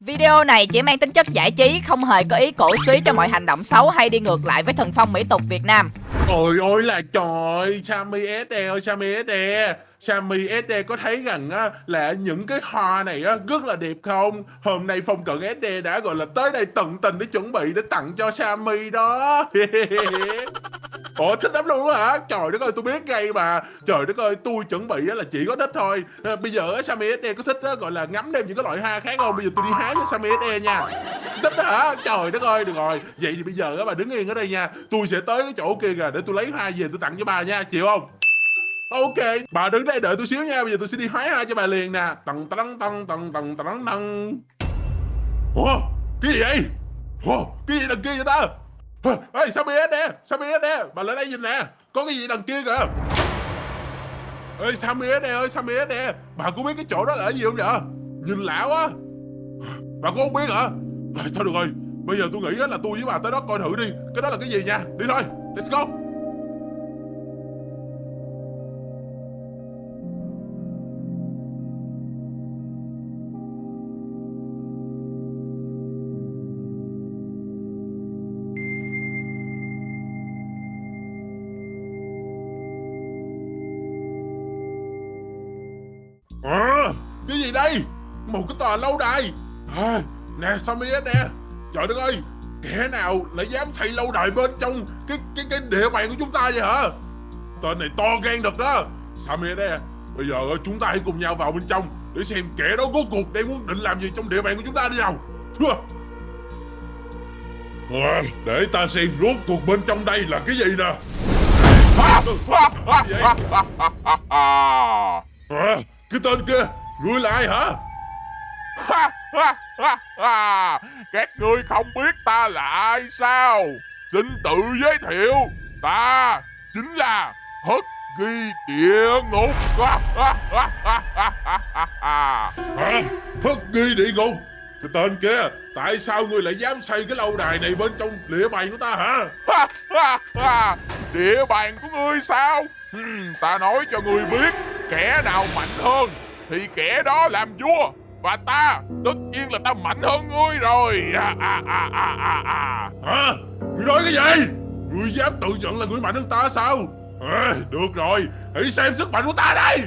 Video này chỉ mang tính chất giải trí, không hề có ý cổ suý cho mọi hành động xấu hay đi ngược lại với thần phong mỹ tục Việt Nam. Ôi ôi là trời Sammy SD ơi Sammy SD Sammy SD có thấy rằng á, là những cái hoa này á, rất là đẹp không? Hôm nay Phong Cận SD đã gọi là tới đây tận tình để chuẩn bị để tặng cho Sammy đó. Ủa thích lắm luôn hả? Trời đất ơi tôi biết ngay mà. Trời đất ơi tôi chuẩn bị á, là chỉ có thích thôi. À, Bây giờ á, Sammy SD có thích á, gọi là ngắm thêm những cái loại hoa khác không? Bây giờ tôi đi hái cho Sammy SD nha. Thích hả? Trời đất ơi được rồi. Vậy thì bây giờ á, bà đứng yên ở đây nha. Tôi sẽ tới cái chỗ kia kìa để tôi lấy hoa về tôi tặng cho bà nha. Chịu không? Ok, bà đứng đây đợi tôi xíu nha, bây giờ tôi sẽ đi hái ra cho bà liền nè. Tầng tầng tầng tầng tầng tầng tầng. Ủa, cái gì vậy? Ủa, cái gì đằng kia vậy ta? Ê, sao biết nè, sao biết nè, bà lại đây nhìn nè, có cái gì đằng kia kìa. Ê, sao biết nè ơi, sao biết nè, bà có biết cái chỗ đó là cái gì không vậy? Nhìn lạ quá. Bà có không biết hả? À, thôi được rồi, bây giờ tôi nghĩ là tôi với bà tới đó coi thử đi, cái đó là cái gì nha, đi thôi, let's go. Tòa lâu đài. À, Nè Sammy nè? Trời đất ơi Kẻ nào lại dám xây lâu đài bên trong Cái cái cái địa bàn của chúng ta vậy hả? Tên này to gan thật đó. Sammy nè? Bây giờ chúng ta hãy cùng nhau vào bên trong Để xem kẻ đó có cuộc đang muốn định làm gì trong địa bàn của chúng ta đi nào. À, Để ta xem rốt cuộc bên trong đây là cái gì nè. À, cái tên kia Ngươi là ai hả Các ngươi không biết ta là ai sao? Xin tự giới thiệu Ta chính là Hất ghi địa ngục. Hả? Hất ghi địa ngục? Cái tên kia Tại sao ngươi lại dám xây cái lâu đài này bên trong địa bàn của ta hả? Địa bàn của ngươi sao? Hmm, Ta nói cho ngươi biết Kẻ nào mạnh hơn Thì kẻ đó làm vua Và ta Tất nhiên là ta mạnh hơn ngươi rồi. À, à, à, à, à, à. Hả? Ngươi nói cái gì? Ngươi dám tự nhận là ngươi mạnh hơn ta sao? À, Được rồi Hãy xem sức mạnh của ta đây.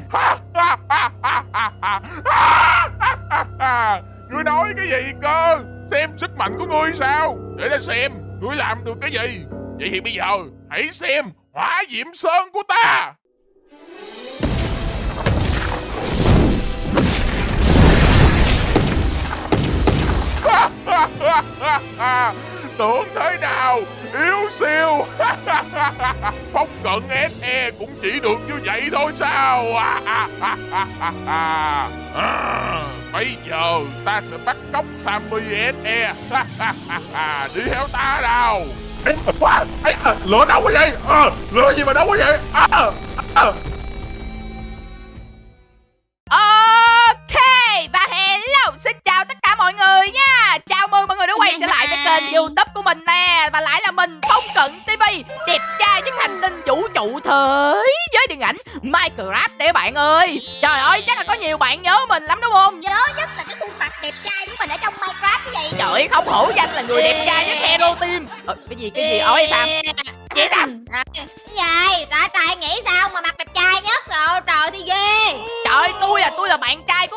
Ngươi nói cái gì cơ? Xem sức mạnh của ngươi sao? Để ta xem Ngươi làm được cái gì? Vậy thì bây giờ Hãy xem Hỏa diệm sơn của ta Tưởng thế nào? Yếu siêu. Phong cận SE cũng chỉ được như vậy thôi sao? À, Bây giờ ta sẽ bắt cóc Sammy SE Đi theo ta nào. À, à, lửa đâu quá vậy? À, Lửa gì mà đâu quá vậy? À, à. à. Youtube của mình nè Và lại là mình Phong Cận TV Đẹp trai nhất hành tinh vũ trụ thế giới điện ảnh Minecraft đấy bạn ơi. Trời ơi chắc là có nhiều bạn nhớ mình lắm đúng không? Nhớ nhất là cái khuôn mặt đẹp trai của mình ở trong Minecraft cái gì? Trời ơi không hổ danh là người đẹp trai nhất Hero Team. Ờ, Cái gì cái gì? Ôi sao? Chị sao? Cái gì? Ra trai nghĩ sao mà mặt đẹp trai nhất rồi? Trời thì ghê. Trời tôi là tôi là bạn trai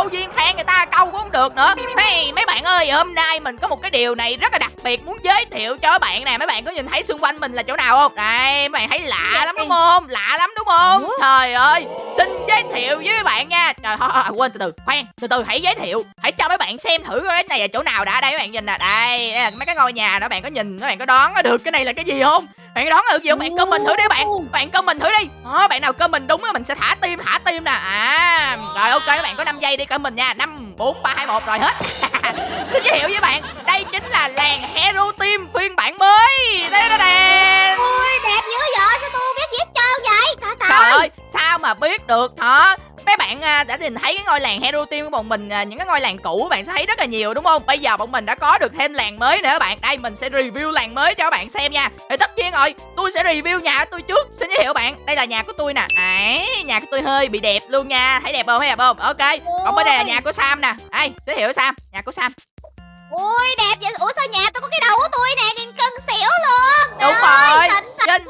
câu duyên khen người ta câu cũng không được nữa. Hey, Mấy bạn ơi hôm nay mình có một cái điều này rất là đặc biệt muốn giới thiệu cho các bạn nè. Mấy bạn có nhìn thấy xung quanh mình là chỗ nào không? Đây mấy bạn thấy lạ lắm đúng không? Lạ lắm đúng không? Trời ơi xin giới thiệu với các bạn nha. Trời thôi, thôi quên từ từ khoan từ từ hãy giới thiệu. Hãy cho mấy bạn xem thử cái này là chỗ nào đã. Đây mấy bạn nhìn nè. Đây, đây là mấy cái ngôi nhà đó. Bạn có nhìn Mấy bạn có đoán được cái này là cái gì không? Bạn đoán được gì không? Bạn comment thử đi bạn. Bạn comment thử đi. Đó, bạn nào comment đúng á mình sẽ thả tim thả tim nè. À rồi ok các bạn có 5 giây đi comment nha. Năm bốn ba hai một rồi hết. Xin giới thiệu với bạn. Đây chính là làng hero team phiên bản mới đây đó nè Ui đẹp dữ vậy sao tôi biết gì hết trơn vậy Trời trời ơi sao mà biết được hả mấy bạn à, đã nhìn thấy cái ngôi làng Hero Team của bọn mình à, những cái ngôi làng cũ bạn sẽ thấy rất là nhiều đúng không? Bây giờ bọn mình đã có được thêm làng mới nữa các bạn. Đây mình sẽ review làng mới cho các bạn xem nha. Thì tất nhiên rồi, tôi sẽ review nhà của tôi trước. Xin giới thiệu bạn, đây là nhà của tôi nè. Đấy, nhà của tôi hơi bị đẹp luôn nha. Thấy đẹp không? Thấy đẹp không? Ok. Còn bên đây là nhà của Sam nè. Đây, giới thiệu Sam, nhà của Sam. Ui đẹp vậy. Ủa sao nhà tôi có cái đầu của tôi nè? Nhìn cân xỉu luôn. Đúng Trời ơi, rồi. xinh xinh. Trên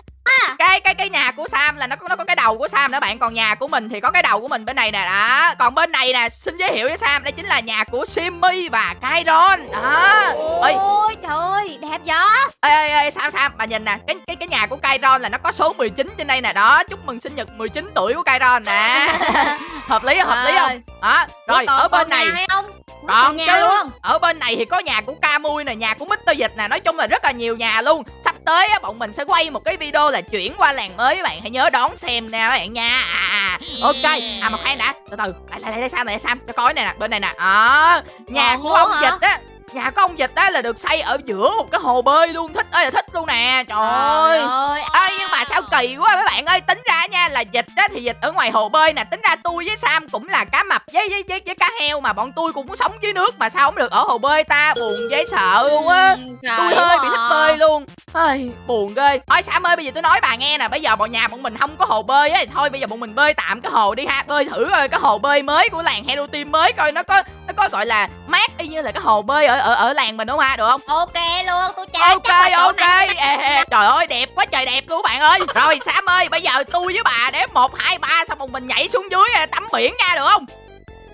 cái cái cái nhà của Sam là nó có nó có cái đầu của Sam nữa bạn. Còn nhà của mình thì có cái đầu của mình bên này nè. Đó. Còn bên này nè xin giới thiệu với Sam đây chính là nhà của Simmy và Kairon. Đó. Ôi trời ơi đẹp vậy ê, ê, ê Sam Sam bà nhìn nè cái cái cái nhà của Kairon là nó có số 19 trên đây nè. Đó chúc mừng sinh nhật 19 tuổi của Kairon nè. Hợp lý không? Hợp lý không? Đó rồi ở bên này. không? Còn nhà chứ luôn. ở bên này thì có nhà của Camui nè nhà của Mr Dịch nè. Nói chung là rất là nhiều nhà luôn. Sắp tới á bọn mình sẽ quay một cái video là chuyển qua làng mới các bạn hãy nhớ đón xem nè các bạn nha. À, à, ok à mà khoan đã từ từ. Lại lại lại Sam lại Sam cho coi này nè bên này nè. Đó nhà Còn của ông hả? Dịch á nhà của ông Dịch á là được xây ở giữa một cái hồ bơi luôn thích ơi là thích luôn nè trời ơi. ơi Ê nhưng mà sao kỳ quá mấy bạn ơi Tính ra nha là dịch á thì dịch ở ngoài hồ bơi nè Tính ra tôi với Sam cũng là cá mập với với với, với cá heo Mà bọn tôi cũng sống dưới nước Mà sao không được ở hồ bơi ta Buồn dễ sợ luôn á Tôi hơi bị thích bơi luôn. Ây, buồn ghê. Thôi Sam ơi bây giờ tôi nói bà nghe nè Bây giờ bọn nhà bọn mình không có hồ bơi á thì Thôi bây giờ bọn mình bơi tạm cái hồ đi ha Bơi thử coi cái hồ bơi mới của làng Hero Team mới Coi nó có nó có gọi là mát y như là cái hồ bơi ở ở ở làng mình đúng không ha? Được không? Ok luôn tôi chơi ok ok. ê, trời ơi đẹp quá trời đẹp luôn bạn ơi. Rồi sam ơi bây giờ tôi với bà đếm một hai ba xong rồi mình nhảy xuống dưới à, tắm biển nha được không?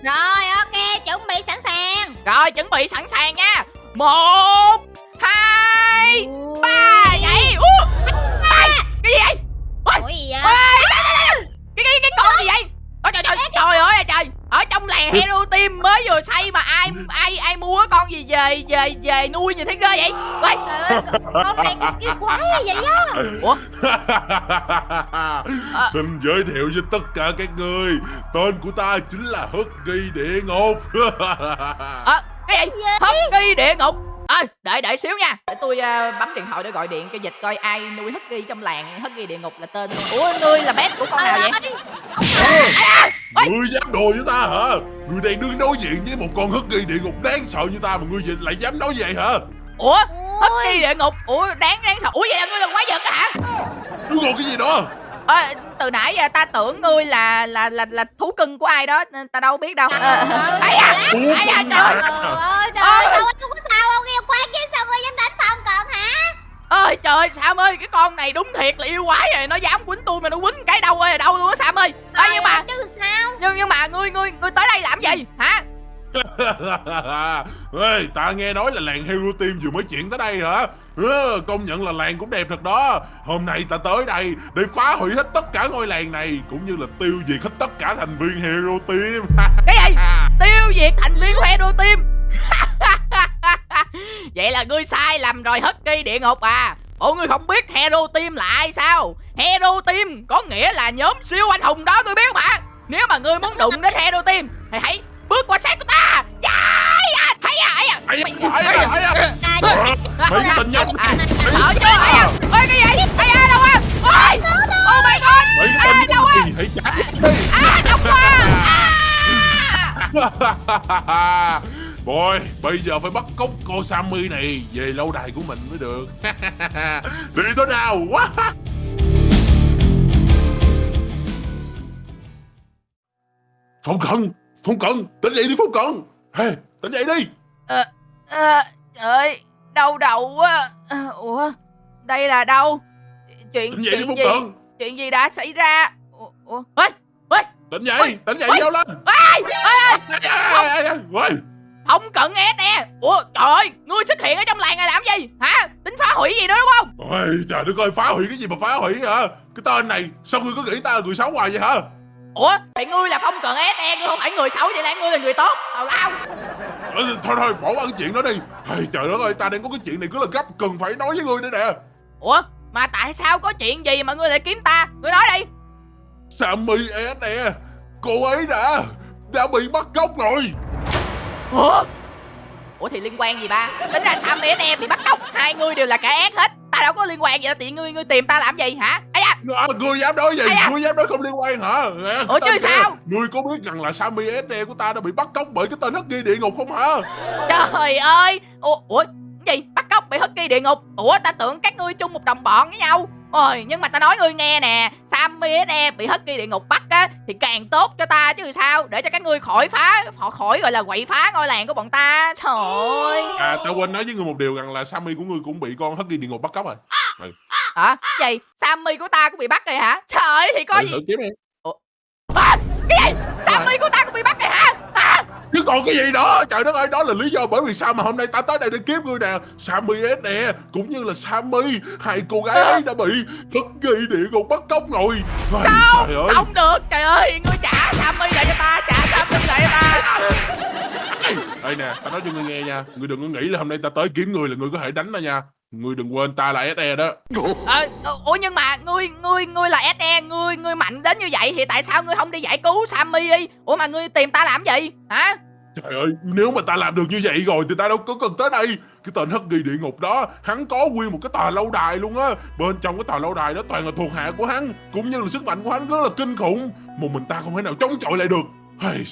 Rồi ok chuẩn bị sẵn sàng. Rồi chuẩn bị sẵn sàng nha. Một hai ba nhảy. Ú, ai, cái gì vậy? Ủa gì ở trong làng hero team mới vừa xây mà ai ai ai mua cái con gì về về về nuôi như thế ghê vậy? Ôi, ơi con này kia quái gì vậy á. Ủa? Xin giới thiệu với tất cả các người. Tên của ta chính là Husky Địa Ngục. À, cái gì? Husky địa ngục ơi đợi đợi xíu nha. Để tôi à, bấm điện thoại để gọi điện cho dịch coi ai nuôi Husky trong làng. Husky địa ngục là tên ủa ngươi là pet của con nào vậy? Ơi, Ngươi dám đùa với ta hả? Ngươi đang đứng đối diện với một con Husky Địa Ngục đáng sợ như ta Mà ngươi vậy lại dám nói vậy hả? Ủa Ôi, Husky địa ngục? Ủa đáng đáng sợ. Ủa vậy là ngươi là quái vật á hả? Ngươi còn cái gì nữa Ờ, từ nãy giờ ta tưởng ngươi là là là là thú cưng của ai đó nên ta đâu biết đâu. Ờ, Ờ, à ấy à con trời. Trời ơi trời ơi đâu không có sao kia sao ngươi dám đánh phòng cận hả? Ơi trời Sam ơi cái con này đúng thiệt là yêu quái rồi nó dám quýnh tôi mà nó quýnh cái đâu ơi đâu luôn á Sam ơi. Ê, Trời nhưng mà? ơi, chứ sao? Nhưng nhưng mà ngươi ngươi ngươi tới đây làm gì? Hả? Ê, ta nghe nói là làng Hero Team vừa mới chuyển tới đây hả? Ừ, Công nhận là làng cũng đẹp thật đó. Hôm nay ta tới đây để phá hủy hết tất cả ngôi làng này Cũng như là tiêu diệt hết tất cả thành viên Hero Team. Cái gì? Tiêu diệt thành viên hero team vậy là ngươi sai lầm rồi Husky địa ngục à. Bộ ngươi không biết Hero Team là ai sao? Hero Team có nghĩa là nhóm siêu anh hùng đó ngươi biết hả Nếu mà ngươi muốn đụng đến Hero Team Thì hãy bước qua sát của ta. Dài à, thấy à, ấy à. À, Mấy cái tình nhân à, Sợ chưa, ấy à. Ê, cái gì, ấy à, đâu à Ôi, oh my god. À, tình đâu À, đau quá À Boy, bây giờ phải bắt cóc cô Sammy này về lâu đài của mình mới được. Đi thôi nào. Quá Phong Cận, Phong Cận, tỉnh dậy đi Phong Cận. Hey, Tỉnh dậy đi. Ờ, ờ, trời ơi, đau đầu quá. Ủa, đây là đâu? Chuyện Tỉnh dậy đi chuyện Phong gì? Cận. Chuyện gì đã xảy ra? Ủa, ủa, ê, ê, Tỉnh dậy, tỉnh dậy đâu lên. Ê, ê, Ôi, không cận nè. Ủa, trời ơi, ngươi xuất hiện ở trong làng này làm gì? Hả? Tính phá hủy gì đó đúng không? Ôi, trời đất ơi, phá hủy cái gì mà phá hủy hả Cái tên này, sao ngươi có nghĩ ta là người xấu hoài vậy hả Ủa, thì ngươi là không cận SE, ngươi không phải người xấu vậy là ngươi là người tốt. Tào lao. Thôi thôi, bỏ qua cái chuyện đó đi hey, Trời đất ơi, ta đang có cái chuyện này cứ là gấp Cần phải nói với ngươi nữa nè Ủa, mà tại sao có chuyện gì mà ngươi lại kiếm ta? Ngươi nói đi. Sammy S nè Cô ấy đã Đã bị bắt cóc rồi Ủa? Ủa thì liên quan gì ba? Tính ra Sam SE bị bắt cóc, hai người đều là kẻ ác hết. Ta đâu có liên quan gì đâu, tiện ngươi ngươi tìm ta làm gì hả? Ây da, À, ngươi dám nói gì? Da? Ngươi dám nói không liên quan hả? Nè, Ủa chứ sao? Ngươi có biết rằng là Sammy SD của ta đã bị bắt cóc bởi cái tên hất ghi địa ngục không hả? Trời ơi Ủa, ủa gì bắt cóc bị hất kỳ địa ngục Ủa ta tưởng các ngươi chung một đồng bọn với nhau Ôi nhưng mà ta nói ngươi nghe nè Sammy SE bị hất kỳ địa ngục bắt á Thì càng tốt cho ta chứ sao? Để cho các ngươi khỏi phá Họ khỏi gọi là quậy phá ngôi làng của bọn ta. Trời ơi. À, tao quên nói với ngươi một điều rằng là Sammy của ngươi cũng bị con hất ghi địa ngục bắt cóc rồi. Hả? Cái gì? Sammy của ta cũng bị bắt rồi hả? Trời ơi thì có Thử- gì? thử kiếm đi. à, Cái gì? Sammy của ta cũng bị bắt rồi hả Chứ còn cái gì đó Trời đất ơi đó là lý do bởi vì sao mà hôm nay ta tới đây để kiếm ngươi nè. Sammy S nè Cũng như là Sammy Hai cô gái ấy đã bị thức ghi địa ngục bắt cóc rồi. Ôi, Trời ơi. Không được trời ơi Ngươi trả Sammy lại cho ta Trả Sammy lại cho ta. Ê nè ta nói cho ngươi nghe nha Ngươi đừng có nghĩ là hôm nay ta tới kiếm ngươi là ngươi có thể đánh ta nha Ngươi đừng quên ta là SE đó Ờ, ờ, ủa nhưng mà ngươi ngươi ngươi là SE ngươi ngươi mạnh đến như vậy thì tại sao ngươi không đi giải cứu Sammy đi? Ủa mà ngươi tìm ta làm gì? Hả? Trời ơi nếu mà ta làm được như vậy rồi Thì ta đâu có cần tới đây Cái tên hất ghi địa ngục đó Hắn có nguyên một cái tòa lâu đài luôn á Bên trong cái tòa lâu đài đó toàn là thuộc hạ của hắn Cũng như là sức mạnh của hắn rất là kinh khủng Một mình ta không thể nào chống chọi lại được hey.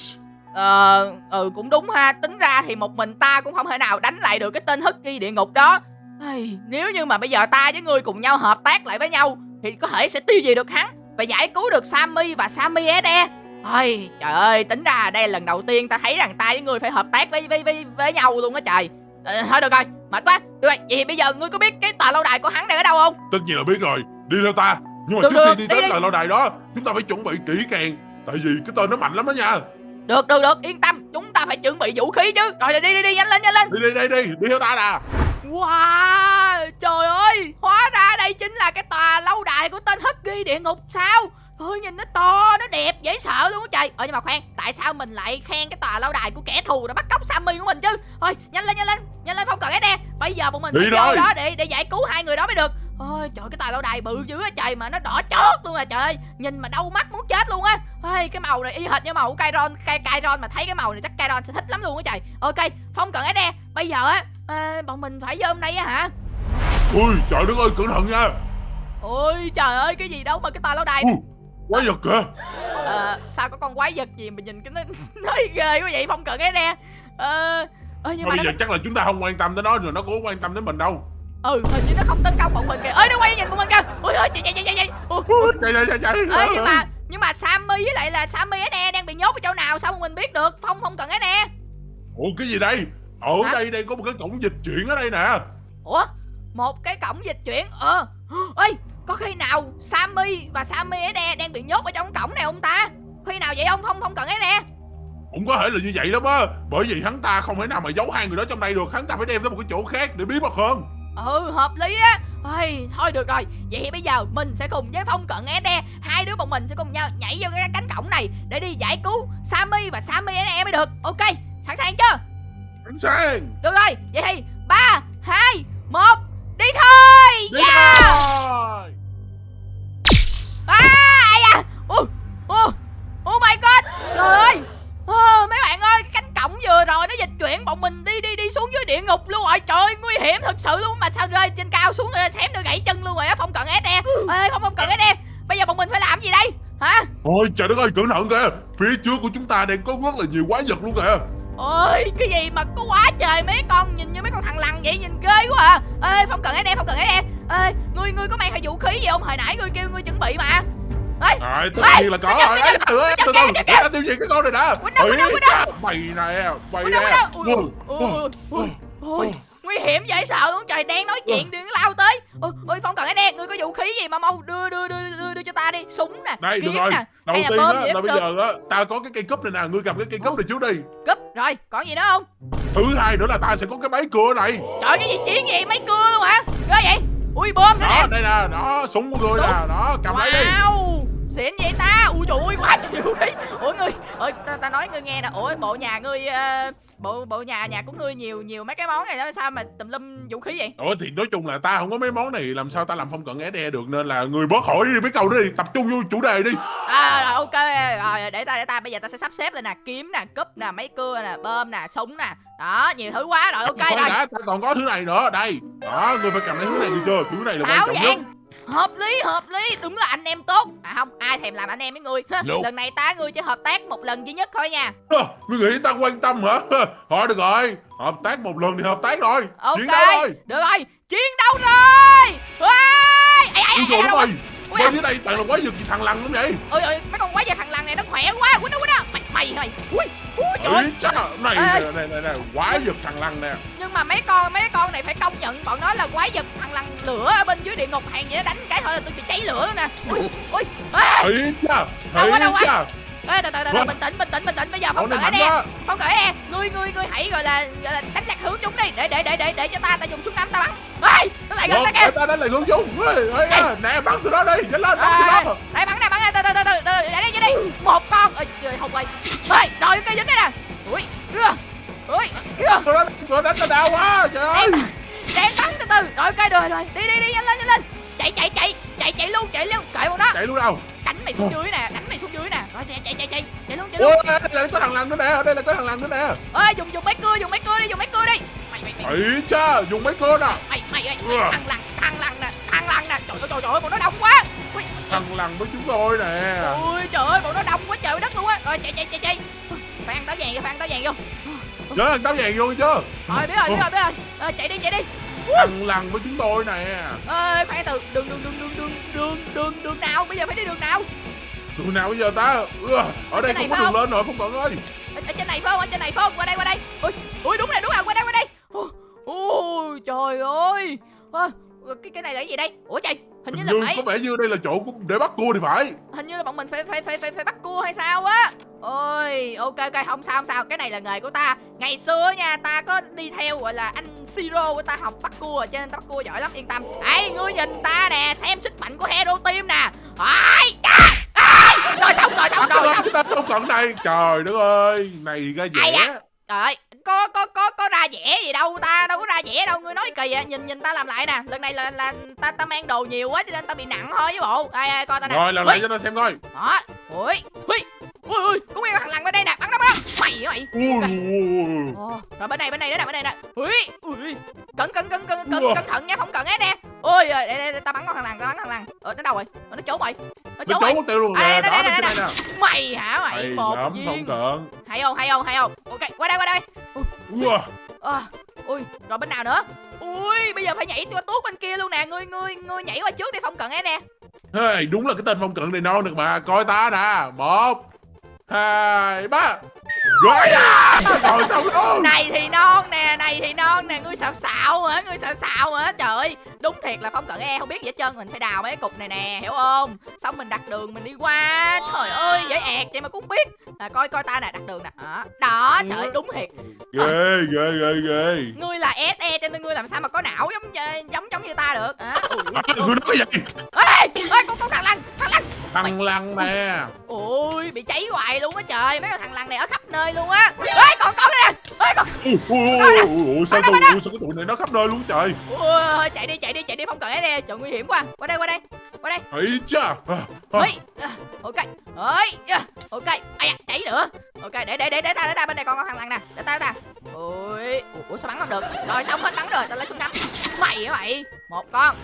Ờ, ừ cũng đúng ha, tính ra thì một mình ta cũng không thể nào đánh lại được cái tên hất ghi địa ngục đó. Ai, nếu như mà bây giờ ta với ngươi cùng nhau hợp tác lại với nhau thì có thể sẽ tiêu diệt được hắn và giải cứu được Sammy và Sammy SE. Ôi, trời ơi, tính ra đây là lần đầu tiên ta thấy rằng ta với ngươi phải hợp tác với với với, với nhau luôn á trời. Ờ, thôi được rồi, mệt quá. Được rồi, vậy thì bây giờ ngươi có biết cái tòa lâu đài của hắn đang ở đâu không? Tất nhiên là biết rồi Đi theo ta Nhưng mà Được, trước được, khi đi đi tới đi. tòa lâu đài đó Chúng ta phải chuẩn bị kỹ càng Tại vì cái tên nó mạnh lắm đó nha Được, được, được, yên tâm, chúng ta phải chuẩn bị vũ khí chứ. Rồi đi đi đi, nhanh lên, nhanh lên. Đi đi đi đi Đi theo ta nè Wow, trời ơi, hóa ra đây chính là cái tòa lâu đài của tên ghi địa ngục sao? Thôi nhìn nó to, nó đẹp, dễ sợ luôn á trời. Ờ nhưng mà khoan, tại sao mình lại khen cái tòa lâu đài của kẻ thù đã bắt cóc Sammy của mình chứ? Thôi, nhanh lên, nhanh lên, nhanh lên không cần nè Bây giờ bọn mình Đi phải vô đó để để giải cứu hai người đó mới được. Ôi trời cái tòa lâu đài bự dữ á trời mà nó đỏ chót luôn à trời ơi. Nhìn mà đau mắt muốn chết luôn á. Ôi cái màu này y hệt như màu của Kairon Kai Kairon mà thấy cái màu này chắc Kairon sẽ thích lắm luôn á trời. Ok, không cần nè Bây giờ á, à, bọn mình phải vô hôm nay á hả? Ui trời đất ơi cẩn thận nha. Ôi trời ơi cái gì đâu mà cái tòa lâu đài. Ui Quá giật kìa. Ờ sao có con quái vật gì mà nhìn cái nó nói ghê quá vậy? Không cần cái nè. Ờ ơ nhưng Thôi mà bây nó giờ chắc là chúng ta không quan tâm tới nó rồi Nó cũng không quan tâm đến mình đâu. Ừ hình như nó không tấn công bọn mình kìa. Ơi nó quay nhìn bọn mình kìa. Ôi ôi chạy chạy chạy chạy. Chạy Ui, Chạy chạy chạy chạy. Ê nhưng mà nhưng mà Sammy với lại là Sammy SE đang bị nhốt ở chỗ nào sao mà mình biết được? Phong không cần cái nè. Ủa cái gì đây Ở Hả? đây đây có một cái cổng dịch chuyển ở đây nè. Ủa? Một cái cổng dịch chuyển? Ờ. Ơi có khi nào Sammy và Sammy SE đang bị nhốt ở trong cổng này không ta? Khi nào vậy ông? Không không cần nè. Cũng có thể là như vậy lắm á. Bởi vì hắn ta không thể nào mà giấu hai người đó trong đây được. Hắn ta phải đem tới một cái chỗ khác để bí mật hơn. Ừ hợp lý á. Ôi, Thôi được rồi. Vậy thì bây giờ mình sẽ cùng với Phong Cận SE Hai đứa bọn mình sẽ cùng nhau nhảy vô cái cánh cổng này Để đi giải cứu Sammy và Sammy SE mới được. Ok sẵn sàng chưa Sẵn sàng Được rồi Vậy thì 3, 2, 1 Đi thôi. Đi Yeah. thôi. À ai da. Ồ Ồ Oh my god. Trời ơi. Ờ, mấy bạn ơi cái cánh cổng vừa rồi nó dịch chuyển bọn mình đi đi đi xuống dưới địa ngục luôn rồi. Trời ơi, nguy hiểm thật sự luôn. Mà sao rơi trên cao xuống rồi xém nữa gãy chân luôn rồi á không cần SE ê không không cần SE bây giờ bọn mình phải làm gì đây? Hả? Ôi trời đất ơi cẩn thận kìa. Phía trước của chúng ta đang có rất là nhiều quái vật luôn kìa ôi cái gì mà có quá trời mấy con nhìn như mấy con thằng lằn vậy nhìn ghê quá à. Ê không cần SE không cần SE ê ngươi ngươi có mang theo vũ khí gì không? Hồi nãy ngươi kêu ngươi chuẩn bị mà. Ê, À, tất nhiên là có rồi. Ê, từ từ để ta tiêu diệt cái con này đã Quýnh đâu, quýnh đâu? Mày nè Mày nè. ui, nguy hiểm dễ sợ luôn. Trời đang nói chuyện đừng lao tới. Ôi ôi phong cần cái đen ngươi có vũ khí gì mà mau đưa đưa đưa đưa, đưa cho ta đi. Súng nè Đây được kiếm rồi. nè. Đầu tiên á là bây được. giờ á Ta có cái cây cúp này nè Ngươi cầm cái cây cúp này trước đi. cúp rồi còn gì nữa không? Thứ hai nữa là ta sẽ có cái máy cưa này. Trời cái gì chiến gì? Mấy cưa luôn hả? Ghê vậy? Ui bơm nữa Đó nè. đây nè Đó súng của ngươi nè Đó cầm lấy đi. Wow xịn vậy ta. Ui trời ơi quá nhiều vũ khí ủa ngươi ơi ta, ta nói ngươi nghe nè. Ủa bộ nhà ngươi ờ, bộ bộ nhà nhà của ngươi nhiều nhiều mấy cái món này đó sao mà tùm lum vũ khí vậy? Ủa thì nói chung là ta không có mấy món này Làm sao ta làm không cần SE được Nên là người bớt hỏi đi mấy câu đó đi Tập trung vô chủ đề đi. À rồi ok rồi để ta để ta bây giờ ta sẽ sắp xếp lên nè kiếm nè cúp nè máy cưa nè bơm nè súng nè. Đó nhiều thứ quá rồi ok Khoan rồi. đã, ta còn có thứ này nữa Đây. Đó ngươi phải cầm lấy thứ này đi chưa? Thứ này là quan trọng nhất hợp lý hợp lý đúng là anh em tốt à không ai thèm làm anh em với ngươi Ha, Nope. lần này ta ngươi chỉ hợp tác một lần duy nhất thôi nha Hơ, Ngươi nghĩ ta quan tâm hả? Thôi được rồi, hợp tác một lần thì hợp tác rồi. ok Chiến đấu thôi. được rồi chiến đấu rồi Ôi, ai, ai, Ui ai, trời ai, đất đâu ơi, Ui, bên à. dưới đây toàn là quái vật gì thằng lằn lắm vậy? ôi ôi mấy con quái vật thằng lằn này nó khỏe quá quýnh nó quýnh nó mày mày mày ui ui trời. cha, này, này, này, này, này, quái vật thằng lằn nè. nhưng mà mấy con mấy con này phải công nhận bọn nó là quái vật thằng lằn lửa ở bên dưới địa ngục hàng vậy đó, đánh cái thôi là tôi bị cháy lửa nè. Ui ui ê, Đâu quá, đâu quá. ê, từ từ bình tĩnh bình tĩnh bình tĩnh bây giờ không cởi nè. quá. không cởi nè. Ngươi ngươi ngươi hãy gọi là gọi là đánh lạc hướng chúng đi để để để để để cho ta ta dùng súng ngắm ta bắn. Ê nó lại gần ta kìa. Ta đánh lại hướng chúng. Nè, bắn từ đó đi, nhanh lên, bắn từ đó. đây bắn nè bắn nè từ từ từ từ từ để đây cho đi. Một con. Ơi trời không ơi ê rồi cây dính đây nè. Ui ưa ui ưa. Đó, đó đánh ta đau quá, trời ơi. Ráng bắn từ từ. Rồi ok rồi rồi Đi đi đi nhanh lên nhanh lên. Chạy chạy chạy Chạy chạy luôn chạy luôn. Kệ bọn nó. Chạy luôn đâu? Đánh mày xuống dưới nè Đánh mày xuống dưới nè. Rồi chạy chạy chạy chạy Chạy luôn chạy luôn. Ôi, đây là có thằng lằn nữa nè, ở đây là có thằng lằn nữa nè. Ê dùng dùng máy cưa dùng máy cưa đi dùng máy cưa đi. Mày mày mày. Cha, dùng mấy cơ nè. mày mày ơi thằng lằn thằng lằn nè thằng lằn nè. Trời ơi trời ơi bọn nó đông quá Thằng lằn với chúng tôi nè. ui trời ơi bọn nó đông quá trời đất luôn á. Rồi chạy chạy chạy chạy. Phải ăn táo vàng vô phải ăn táo vàng vô. Nhớ thằng táo vàng vô chưa? rồi biết rồi biết rồi biết rồi. Ờ, chạy đi chạy đi. Thằng lằn với chúng tôi nè. ơi khoan từ đường đường đường đường đường đường đường đường nào? Bây giờ phải đi đường nào? Đường nào bây giờ ta? Ừ, ở đây không có phải đường lên rồi, không cần ơi. ở, ở trên này phải không? Ở trên này phải không? Qua đây qua đây. Ui ui đúng rồi đúng rồi qua đây qua đây. Ui, ui trời ơi. Ơ, cái cái này là cái gì đây? Ủa trời hình như là phải có vẻ như đây là chỗ để bắt cua thì phải. hình như là bọn mình phải phải phải phải, phải bắt cua hay sao á? Ôi ok ok không sao không sao. Cái này là nghề của ta. Ngày xưa nha ta có đi theo gọi là anh siro của ta học bắt cua cho nên ta bắt cua giỏi lắm yên tâm. Ấy ngươi nhìn ta nè xem sức mạnh của hero team nè. Ai rồi xong rồi xong rồi xong. Chúng ta không cần đây. Trời đất ơi, này ra dễ. Trời ơi, có có có có ra vẻ gì đâu ta, đâu có ra vẻ đâu, ngươi nói kỳ à. Nhìn nhìn ta làm lại nè. Lần này là là ta ta mang đồ nhiều quá cho nên ta bị nặng thôi với bộ. Ai ai coi ta nè. Rồi làm lại cho nó xem coi. Đó. Ui. Ui. Ui ui, có nguyên thằng lằn bên đây nè, bắn nó bắn nó. Mày mày. Ui, Ok. ui, ui. Ồ, rồi bên này bên này nữa nè, bên này nè. Ui, ui. Cẩn cẩn cẩn cẩn cẩn cẩn thận nha, không cần ấy nè. Ôi, đây, đây, đây, ta bắn con thằng lằn, ta bắn thằng lằn. Ờ nó đâu rồi? Ờ, nó trốn rồi. Nó trốn rồi. tiêu luôn À, nè. đây, Đó, đây. Mày hả mày? Một lắm, không viên. cần. Hay không, hay không, hay không? Ok, qua đây qua đây. À, ui, rồi bên nào nữa? Ui, bây giờ phải nhảy qua tuốt bên kia luôn nè, ngươi ngươi ngươi nhảy qua trước đi phong cận ấy nè. Hey, đúng là cái tên phong cận này non được mà. Coi ta nè. Một, 开麦 Rồi à. Rồi xong rồi. Này thì non nè, này thì non nè, ngươi xạo xạo hả? Ngươi xạo xạo hả? Trời ơi, đúng thiệt là phong cận e không biết gì hết trơn, mình phải đào mấy cục này nè, hiểu không? Xong mình đặt đường mình đi qua. Trời ơi, dễ ẹt vậy mà cũng biết. À, coi coi ta nè, đặt đường nè. Đó, đó, trời ơi, đúng thiệt. Ghê, ghê, ghê, ghê. Ngươi là SE cho nên ngươi làm sao mà có não giống giống giống như ta được. À, À, Ngươi nói gì? ê, ê, con con thằng lằn, thằng lằn. Thằng lằn nè. Ôi bị cháy hoài luôn á trời Mấy thằng lằn này ở khắp nơi luôn á. Ê còn con đây nè. Ê còn Ui, ui, ui, ui, ui, sao tụi, ui, sao cái tụi này nó khắp nơi luôn trời. Ôi chạy đi chạy đi chạy đi không cần ấy nè. Trời nguy hiểm quá. Qua đây qua đây. Qua đây. Ấy cha. À, à. À, Ok. Ơi à, Ok. Ây da cháy nữa. Ok để để để để ta để ta bên này còn con thằng lằn nè. Để ta để ta. Ôi Ủa, sao bắn không được? Rồi xong hết bắn rồi. Ta lấy súng ngắm. Mày hả mày. Một con.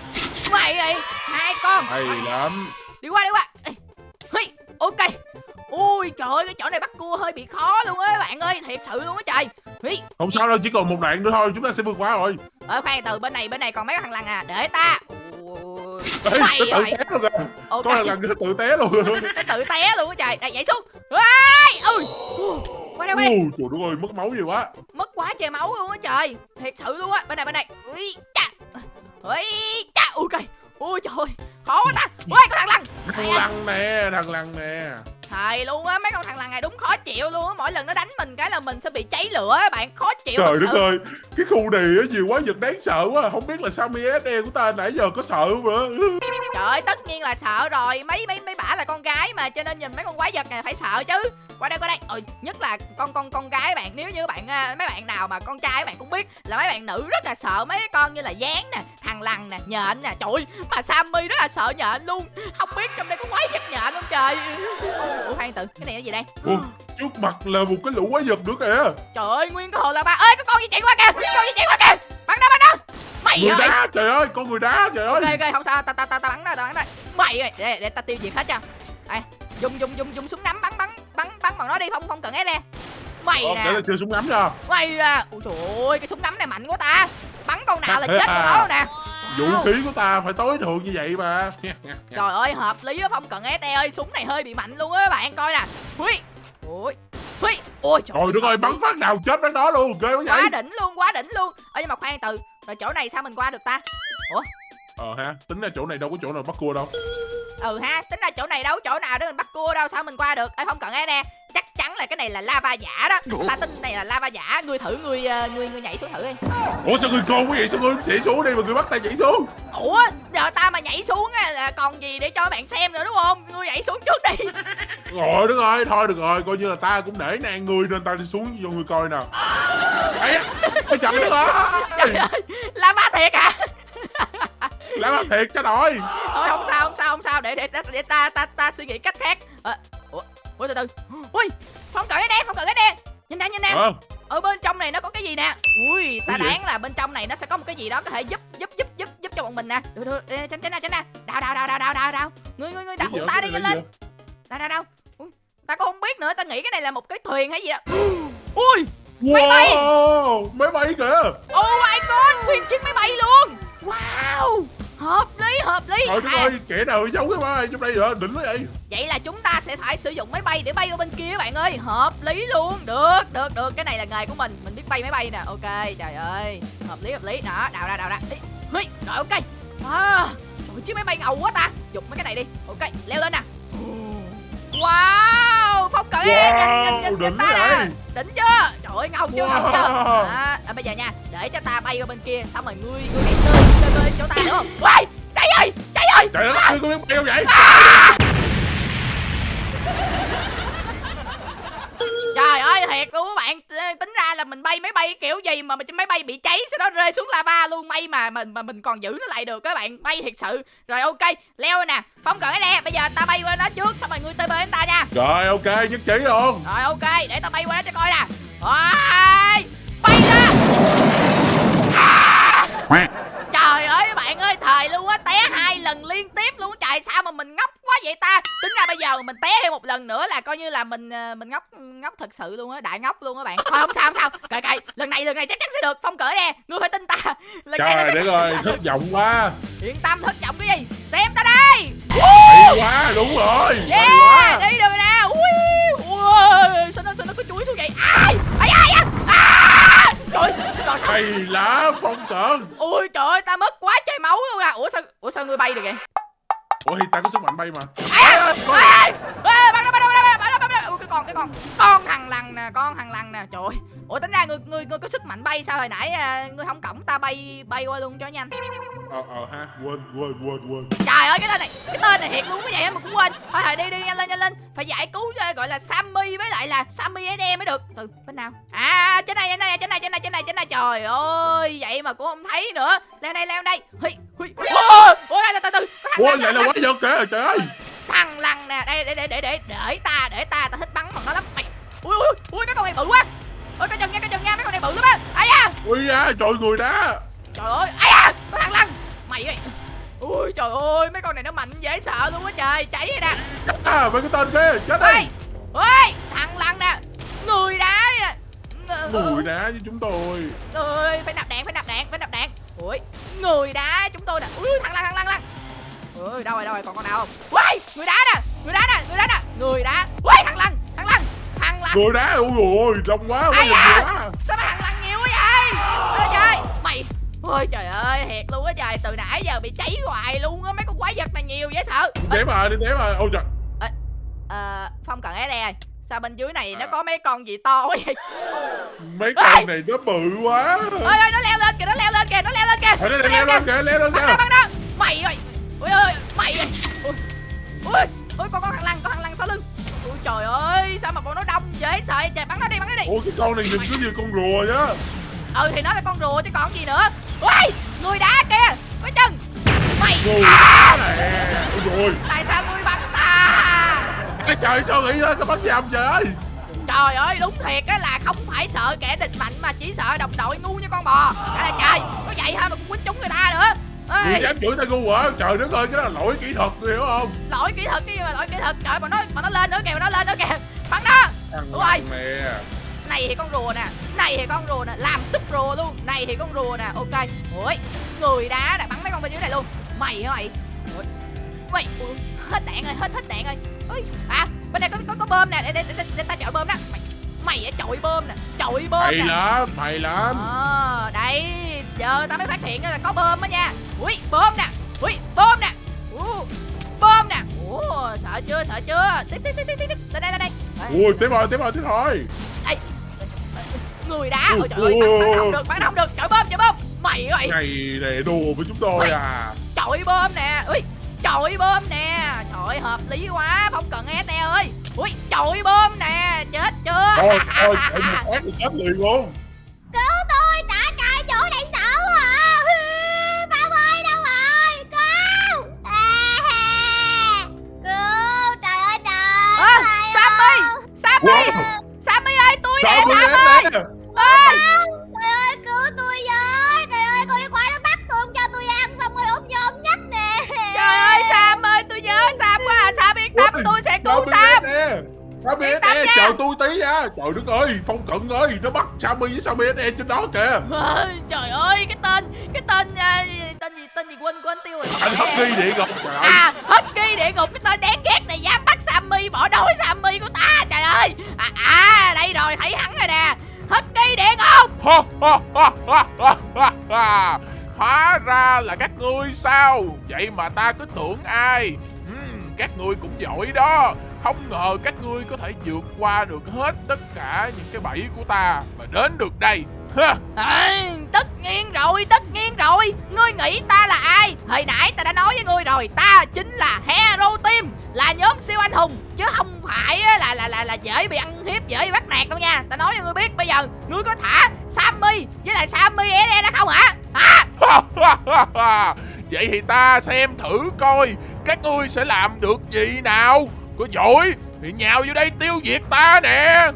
Mày ơi Hai con. Hay lắm. đi qua đi qua. Ê, ok ui trời ơi cái chỗ này bắt cua hơi bị khó luôn á bạn ơi thiệt sự luôn á trời. Hi, Không sao đâu, chỉ còn một đoạn nữa thôi, chúng ta sẽ vượt qua rồi. ờ khoan từ bên này bên này còn mấy thằng lằn à? Để ta. Ui, Ê, Mày tự ơi. té luôn kìa. ok. Có thằng lằn kia tự té luôn. tự té luôn á trời. Đây nhảy xuống. Ai, ui qua đây qua đây Ui, trời đất ơi, mất máu nhiều quá. mất quá trời máu luôn á trời. Thiệt sự luôn á. Bên này bên này. Ui cha ui cha ok ui trời ơi. Khó quá ta. Ui có thằng lằn. Thằng lằn nè, thằng lằn nè. Thầy luôn á, mấy con thằng lằn này đúng khó chịu luôn á. Mỗi lần nó đánh mình cái là mình sẽ bị cháy lửa á bạn. Khó chịu Trời đất ơi, cái khu này á, nhiều quá vật đáng sợ quá. Không biết là Sammy SE của ta nãy giờ có sợ không nữa. Trời ơi, tất nhiên là sợ rồi. Mấy mấy mấy bả là con gái mà Cho nên nhìn mấy con quái vật này phải sợ chứ. Qua đây qua đây. Ừ, Nhất là con con con gái bạn. Nếu như bạn à, mấy bạn nào mà con trai bạn cũng biết Là mấy bạn nữ rất là sợ mấy con như là gián nè Thằng lằn nè, nhện nè. Trời mà Sammy rất là sợ nhện luôn. Không biết trong đây có quái vật nhện không trời Ủa khoan tự, cái này là gì đây? Ủa, trước mặt là một cái lũ quái vật nữa kìa. Trời ơi, nguyên cái hồ là ba. Ơi có con gì chạy qua kìa Con gì chạy qua kìa. Bắn nó bắn nó. Mày người ơi. đá trời ơi con người đá trời ơi. Ok ok không sao ta ta ta ta bắn đây ta bắn đây mày ơi để để ta tiêu diệt hết cho. Đây dùng dùng dùng dùng súng ngắm bắn bắn bắn bắn bằng nó đi không không cần ép nè mày nè. để là súng ngắm cho mày à. Ui trời ơi cái súng ngắm này mạnh quá ta bắn con nào là chết con đó nè. Vũ khí của ta phải tối thượng như vậy mà. Trời ơi hợp lý á không cần ép ơi súng này hơi bị mạnh luôn á các bạn coi nè. Hui ui hui ôi trời trời đất ơi bắn phát nào chết phát đó luôn ghê quá vậy. Quá đỉnh luôn quá đỉnh luôn. Ơ nhưng mà khoan từ rồi chỗ này sao mình qua được ta? Ờ ha tính ra chỗ này đâu có chỗ nào bắt cua đâu. Ừ ha tính ra chỗ này đâu có chỗ nào để mình bắt cua đâu sao mình qua được? Ai không cần ép nè này là lava giả đó. Ta tin này là lava giả. Ngươi thử ngươi ờ, ngươi ngươi nhảy xuống thử đi. Ủa sao người con quá vậy sao người chỉ xuống đi mà người bắt tay chỉ xuống? Ủa giờ ta mà nhảy xuống á là còn gì để cho bạn xem nữa đúng không? Ngươi nhảy xuống trước đi. Rồi đất ơi thôi được rồi coi như là ta cũng để nang người nên ta đi xuống cho người coi nào ấy ôi trời đất ơi. Trời ơi lava thiệt à làm ăn thiệt cho đội thôi không sao không sao không sao để để để, để ta ta ta suy nghĩ cách khác. Ờ ủa ủa từ từ. Ui không cần cái đen không cần cái đen nhìn nè nhìn nè. Ờ. Ở bên trong này nó có cái gì nè? Ui ta đoán là bên trong này nó sẽ có một cái gì đó có thể giúp giúp giúp giúp giúp cho bọn mình nè. Được được tránh tránh ra tránh ra đào đào đào đào đào đào đào. Ngươi ngươi ngươi đào vậy? ta đi lên gì đào đào đào. Ta cũng không biết nữa ta nghĩ cái này là một cái thuyền hay gì đó. Ui! Vậy? Máy bay! wow! Máy bay kìa. Oh my god nguyên chiếc máy bay luôn. Wow hợp lý hợp lý. Trời đất À, ơi kẻ nào giấu cái máy bay trong đây vậy đỉnh quá vậy. Vậy là chúng ta sẽ phải sử dụng máy bay để bay qua bên kia các bạn ơi. Hợp lý luôn. Được được được. Cái này là nghề của mình. Mình biết bay máy bay nè. Ok trời ơi. Hợp lý hợp lý. Đó đào ra đào ra. Hi, rồi ok. À, trời chiếc máy bay ngầu quá ta. Dùng mấy cái này đi. Ok leo lên nè. Wow phong cận Wow, nhìn, nhìn, nhìn, ta nè. Đỉnh chưa? Trời ơi ngầu chưa ngầu chưa? Wow. à, à, bây giờ nha để cho ta bay qua bên kia xong rồi ngươi ngươi hãy tơi tơi tơi chỗ ta đúng không? Uầy, cháy ơi cháy ơi! Trời ơi có biết bay không vậy? Trời thiệt luôn các bạn. Tính ra là mình bay máy bay kiểu gì mà mình máy bay bị cháy Sau đó rơi xuống lava luôn. May mà mình mà mình còn giữ nó lại được các bạn. May thiệt sự. Rồi ok leo nè. Phong cái nè. Bây giờ ta bay qua nó trước. Xong rồi ngươi tới bên ta nha. Rồi ok. Nhất trí luôn. Rồi ok. Để ta bay qua đó cho coi nè. Rồi Bay ra. À! Trời ơi các bạn ơi. Thời luôn á. Té hai lần liên tiếp luôn. Trời sao mà mình ngốc quá vậy ta? Tính ra bây giờ mình té thêm một lần nữa là coi như là mình ờ, mình ngốc ngốc thật sự luôn á Đại ngốc luôn á bạn. Thôi không sao không sao. Kệ kệ Lần này lần này chắc chắn sẽ được. Phong cỡ nè Ngươi phải tin ta. Lần này trời sẽ đất ơi thất vọng quá. Yên tâm thất vọng cái gì? Xem ta đây hay quá đúng rồi. Hay Yeah quá. Đi được rồi nè. Ui Ui Sao nó sao nó có chuối xuống vậy? Ai? Ai ai à! Trời Trời sao? Hay lá phong cận Ui trời ơi ta mất quá trời máu luôn à. Ủa sao Ủa sao ngươi bay được vậy ủa thì ta có sức mạnh bay mà. À, à, nó nó nó nó Ui cái con cái con. Con thằng lằn nè con thằng lằn nè. Trời ơi. Ủa tính ra ngươi ngươi ngươi có sức mạnh bay sao hồi nãy à, ngươi không cổng ta bay bay qua luôn cho nhanh. Ờ ờ ha quên quên quên quên. Trời ơi cái tên này cái tên này thiệt luôn cái vậy mà cũng quên. Thôi thôi đi đi nhanh lên nhanh lên. Phải giải cứu cho gọi là Sammy với lại là Sammy SM mới được. Từ bên nào? À trên này trên này trên này trên này trên này trên này. Trời ơi vậy mà cũng không thấy nữa. Leo đây leo đây. Hui hui Ôi ôi lại là quá giật kìa trời ơi. Thằng lằn nè đây để để để để để ta để ta ta thích bắn bằng nó lắm. Mày ui ui ui cái con này bự quá. Ôi cái chân nha cái chân nha cái con này bự lắm á. Ai da. Ui da trời người đá trời ơi ai da có thằng lằn mày ơi. Ui trời ơi mấy con này nó mạnh dễ sợ luôn á trời cháy rồi nè. À mấy cái tên kia chết đi. Ôi thằng lằn nè. Người đá người đá với chúng tôi. Ơi phải nạp đạn phải nạp đạn phải nạp đạn. Ui người đá chúng tôi nè. Ui thằng lằn thằng lằn lằn ui đâu rồi đâu rồi còn con nào không? Ui người đá nè người đá nè người đá nè người đá. Ui thằng lằn thằng lằn thằng lằn người đá ui ui đông quá Ai da? quá sao mà thằng lằn nhiều quá vậy? Ôi trời. Mày ôi trời ơi thiệt luôn á trời từ nãy giờ bị cháy hoài luôn á mấy con quái vật này nhiều dễ sợ. Đi té mà đi té mà ôi trời. Ờ phong cần SD ơi. Sao bên dưới này nó có mấy con gì to quá vậy? Mấy con này nó bự quá. Ơi ơi nó leo lên kìa nó leo lên kìa nó leo lên kìa đây leo lên kìa. leo lên bắn đó kìa bắn đó mày ơi ui ơi mày ui ui ui con con thằng lằn con thằng lằn sau lưng. Ui trời ơi sao mà bọn nó đông dễ sợ vậy? Trời bắn nó đi bắn nó đi. Ôi cái con này nhìn cứ như con rùa nhá. Ừ thì nó là con rùa chứ còn gì nữa. Ui người đá kìa có chân. Mày người đá nè ôi rồi tại sao ngươi bắn ta? Ê, trời sao nghĩ ra cái bắn nhầm ơi Trời? Ơi đúng thiệt á là không phải sợ kẻ địch mạnh mà chỉ sợ đồng đội ngu như con bò. Là trời có vậy thôi mà cũng quýnh trúng người ta nữa Ê, dám chửi ta ngu hả? Trời đất ơi, cái đó là lỗi kỹ thuật, hiểu không? lỗi kỹ thuật cái gì mà lỗi kỹ thuật? Trời mà nó mà nó lên nữa kìa mà nó lên nữa kìa. Bắn nó. Đúng rồi. mẹ. này thì con rùa nè này thì con rùa nè làm súp rùa luôn. Này thì con rùa nè ok. Ui người đá đã bắn mấy con bên dưới này luôn. Mày hả mày? Ui, mày ui, hết đạn rồi hết hết đạn rồi. Ui à bên này có có, có bơm nè để, để, để, để ta chọi bơm đó. Mày mày ở chọi bơm nè chọi bơm Mày nè. lắm, mày lắm. Đây giờ ta mới phát hiện ra là có bơm đó nha. Ui bơm nè. Ui bơm nè. Ủa, bơm nè. Ủa sợ chưa sợ chưa? Tiếp tiếp tiếp tiếp tiếp. Lên đây lên đây. Đây. Ui, tiếp rồi, tiếp rồi, tiếp rồi. người đá. Ôi trời ơi bắn, bắn không được bắn không được. Chọi bơm chọi bơm. Mày ơi. Này để đùa với chúng tôi à. chọi bơm nè. Ui chọi bơm nè. Trời hợp lý quá. Không cần SE ơi. Ui chọi bơm nè. Chết chưa? Thôi, thôi, chạy một phát thì chết liền luôn. Sammy với Sammy SE trên đó kìa. Ôi, trời ơi cái tên cái tên à, tên gì tên gì quên quên tiêu rồi Anh Husky địa ngục. Trời ơi. à Husky địa ngục cái tên đáng ghét này dám bắt Sammy bỏ đói Sammy của ta trời ơi à, à đây rồi thấy hắn rồi nè Husky địa ngục. Hóa ra là các ngươi sao Vậy mà ta cứ tưởng ai Các ngươi cũng giỏi đó Không ngờ các ngươi có thể vượt qua được hết tất cả những cái bẫy của ta Và đến được đây. Ha. à, tất nhiên rồi tất nhiên rồi. Ngươi nghĩ ta là ai? Hồi nãy ta đã nói với ngươi rồi ta chính là hero team là nhóm siêu anh hùng. Chứ không phải là là là là dễ bị ăn hiếp dễ bị bắt nạt đâu nha. Ta nói cho ngươi biết bây giờ ngươi có thả Sammy với lại Sammy SE ra không hả? Hả? Vậy thì ta xem thử coi Các ngươi sẽ làm được gì nào Có giỏi thì nhào vô đây tiêu diệt ta nè.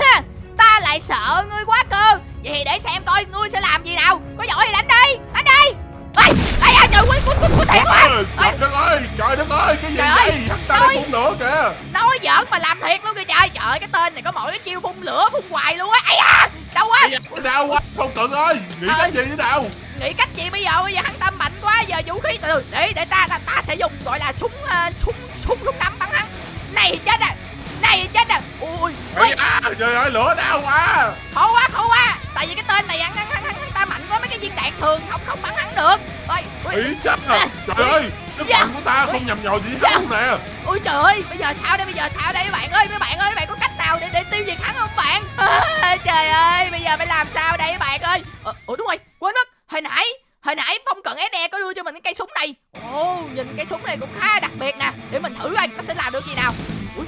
Ha, ta lại sợ ngươi quá cơ. Vậy thì để xem coi ngươi sẽ làm gì nào. Có giỏi thì đánh đi đánh đi. Ê ê à, trời quýnh quýnh quýnh quýnh thiệt quá. Trời đất ơi, trời đất ơi, cái gì Trời ơi, đây? Hắn ta đang phun lửa kìa. nói giỡn mà làm thiệt luôn kìa trời trời ơi, cái tên này có mỗi cái chiêu phun lửa phun hoài luôn á. Ai da đâu quá. Đau quá, Phong Cận ơi, nghĩ Ờ. cái gì thế nào? nghĩ cách gì bây giờ? Bây giờ hắn tâm mạnh quá giờ vũ khí từ để để ta ta, ta sẽ dùng gọi là súng ờ, súng súng súng nắm bắn hắn này chết à này chết à ui ui da, trời ơi, lửa đau quá. khổ quá khổ quá. Tại vì cái tên này hắn hắn hắn, hắn ta mạnh quá mấy cái viên đạn thường không không bắn hắn được. Ôi ui. Ý chắc à, trời ơi, sức Dạ. của ta không nhầm nhò gì hết Dạ. nè. ui trời ơi bây giờ sao đây bây giờ sao đây? Mấy bạn ơi mấy bạn ơi mấy bạn có cách nào để để tiêu diệt hắn không bạn? À, trời ơi bây giờ phải làm sao đây mấy bạn ơi? Ờ, ủa đúng rồi quên mất. Hồi nãy hồi nãy phong cận SE có đưa cho mình cái cây súng này. Ồ nhìn cây súng này cũng khá đặc biệt nè. Để mình thử coi nó sẽ làm được gì nào. Ui.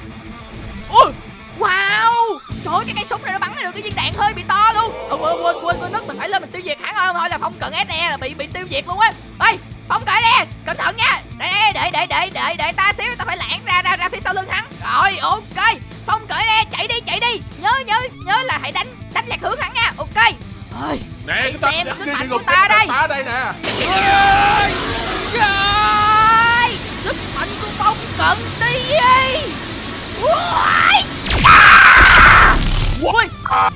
Ui wow! Trời ơi cái cây súng này nó bắn ra được cái viên đạn hơi bị to luôn. Ừ, quên quên quên quên mất mình phải lên mình tiêu diệt hắn không thôi là phong cận SE là bị bị tiêu diệt luôn á. Ê phong cận SE cẩn thận nha. Để để để để để để ta xíu ta phải lãng ra ra ra phía sau lưng hắn. Rồi ok. Phong cận SE chạy đi chạy đi. Nhớ nhớ nhớ là hãy đánh đánh lạc hướng hắn nha. Ok ơi Nè, cái tên xem sức mạnh của ta đây. ta đây nè. Trời Sức mạnh của phong cận đi Ui Ui À,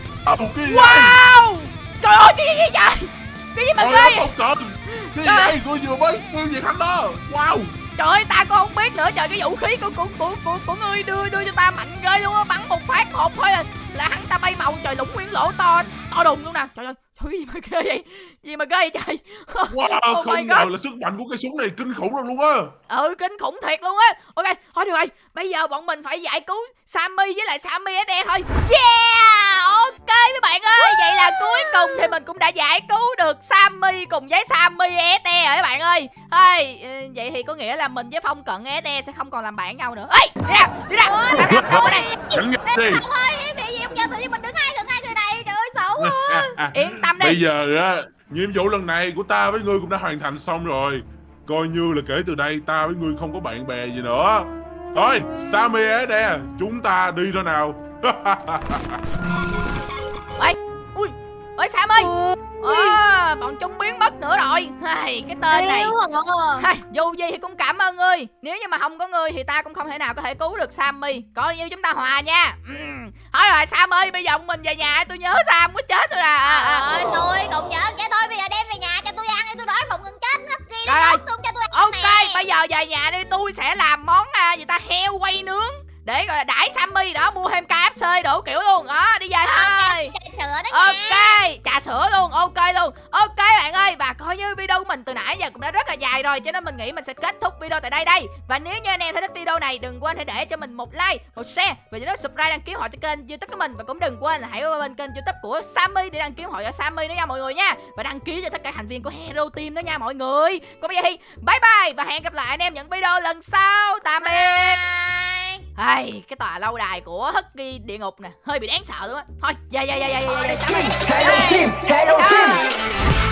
đây? Wow Trời ơi cái gì vậy Cái gì mà ghê vậy? Phong Cận. Cái gì đây? Tôi vừa mới tiêu diệt hắn đó. Wow. Trời ơi ta cũng không biết nữa Trời cái vũ khí của của của của, của ngươi đưa đưa cho ta mạnh ghê luôn á Bắn một phát hộp thôi là, là hắn ta bay màu trời lũng nguyên lỗ to to đùng luôn nè. Trời ơi Trời gì mà ghê vậy? Gì mà ghê vậy trời? Wow, Oh my không ngờ God. là sức mạnh của cái súng này kinh khủng lắm luôn á. Ừ kinh khủng thiệt luôn á. Ok thôi được rồi. Bây giờ bọn mình phải giải cứu Sammy với lại Sammy SE thôi. Yeah! Ok mấy bạn ơi Vậy là cuối cùng thì mình cũng đã giải cứu được Sammy cùng với Sammy SE rồi các bạn ơi. Thôi ừ, Vậy thì có nghĩa là mình với Phong Cận SE sẽ không còn làm bạn nhau nữa. Ê đi ra đi ra. Làm làm đâu này Chẳng nghe đi. Phong ơi bị gì không giờ tự nhiên mình đứng hai gần hai người này Ơi sợ quá Yên tâm đi Bây giờ á, nhiệm vụ lần này của ta với ngươi cũng đã hoàn thành xong rồi. Coi như là kể từ đây ta với ngươi không có bạn bè gì nữa. Thôi, Sammy é đe, chúng ta đi thôi nào. ui ơi sam ơi à, bọn chúng biến mất nữa rồi Hay, cái tên này à. Hay, dù gì thì cũng cảm ơn ngươi Nếu như mà không có ngươi thì ta cũng không thể nào có thể cứu được Sammy Coi như chúng ta hòa nha uhm. Thôi rồi Sam ơi bây giờ mình về nhà tôi nhớ Sam quá chết rồi à, à, à. Tôi cũng nhớ Vậy thôi bây giờ đem về nhà cho tôi ăn đi Tôi đói bụng gần chết ngất ghi Rồi, rồi. nốt luôn cho tôi ăn Ok nè. bây giờ về nhà đi tôi sẽ làm món à, gì ta heo quay nướng Để là đãi Sammy đó mua thêm KFC đủ kiểu luôn Đó đi về thôi Ok, trà sữa đó Ok, nha. trà sữa luôn, ok luôn. Ok bạn ơi, và coi như video của mình từ nãy giờ cũng đã rất là dài rồi Cho nên mình nghĩ mình sẽ kết thúc video tại đây đây. Và nếu như anh em thấy thích video này Đừng quên hãy để cho mình một like, một share Và nhớ subscribe đăng ký họ cho kênh youtube của mình. Và cũng đừng quên là hãy qua bên kênh youtube của Sammy Để đăng ký họ cho Sammy nữa nha mọi người nha. Và đăng ký cho tất cả thành viên của Hero Team đó nha mọi người. Còn bây giờ thì bye bye Và hẹn gặp lại anh em những video lần sau. Tạm biệt ai cái tòa lâu đài của Husky địa ngục nè Hơi bị đáng sợ luôn á Thôi, dạ dạ dạ dạ dạ Hello team, hello team.